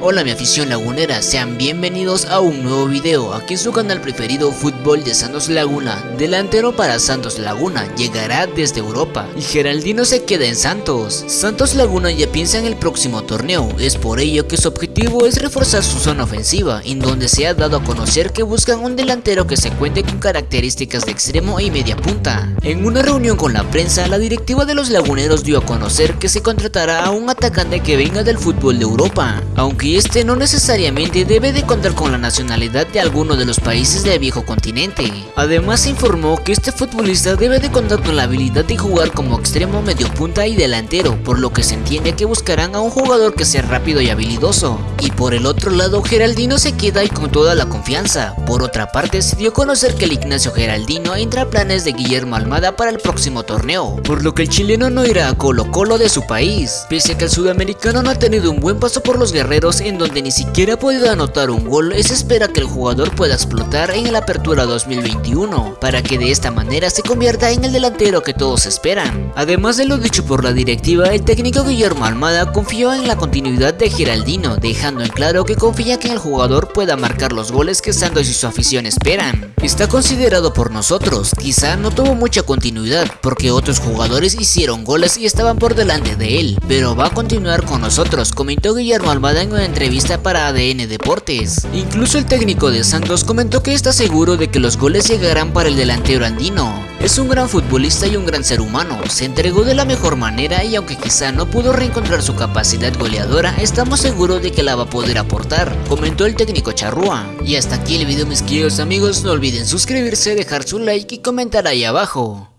Hola mi afición lagunera, sean bienvenidos a un nuevo video. Aquí en su canal preferido Fútbol de Santos Laguna. Delantero para Santos Laguna, llegará desde Europa. Y Geraldino se queda en Santos. Santos Laguna ya piensa en el próximo torneo, es por ello que su objetivo es reforzar su zona ofensiva En donde se ha dado a conocer que buscan un delantero que se cuente con características de extremo y media punta. En una reunión con la prensa, la directiva de los laguneros dio a conocer que se contratará a un atacante que venga del fútbol de Europa aunque este no necesariamente debe de contar con la nacionalidad de alguno de los países del viejo continente. Además se informó que este futbolista debe de contar con la habilidad de jugar como extremo medio punta y delantero, por lo que se entiende que buscarán a un jugador que sea rápido y habilidoso. Y por el otro lado, Geraldino se queda y con toda la confianza. Por otra parte, se dio a conocer que el Ignacio Geraldino entra a planes de Guillermo Almada para el próximo torneo, por lo que el chileno no irá a Colo Colo de su país, pese a que el sudamericano no ha tenido un buen paso por los guerreros en donde ni siquiera ha podido anotar un gol, se espera que el jugador pueda explotar en la apertura 2021, para que de esta manera se convierta en el delantero que todos esperan. Además de lo dicho por la directiva, el técnico Guillermo Almada confió en la continuidad de Geraldino, dejando en claro que confía que el jugador pueda marcar los goles que Santos y su afición esperan. Está considerado por nosotros, quizá no tuvo mucha continuidad, porque otros jugadores hicieron goles y estaban por delante de él, pero va a continuar con nosotros, comentó Guillermo En una entrevista para ADN Deportes. Incluso el técnico de Santos comentó que está seguro de que los goles llegarán para el delantero andino. Es un gran futbolista y un gran ser humano, se entregó de la mejor manera y aunque quizá no pudo reencontrar su capacidad goleadora, estamos seguros de que la va a poder aportar, comentó el técnico Charrúa. Y hasta aquí el video mis queridos amigos, no olviden suscribirse, dejar su like y comentar ahí abajo.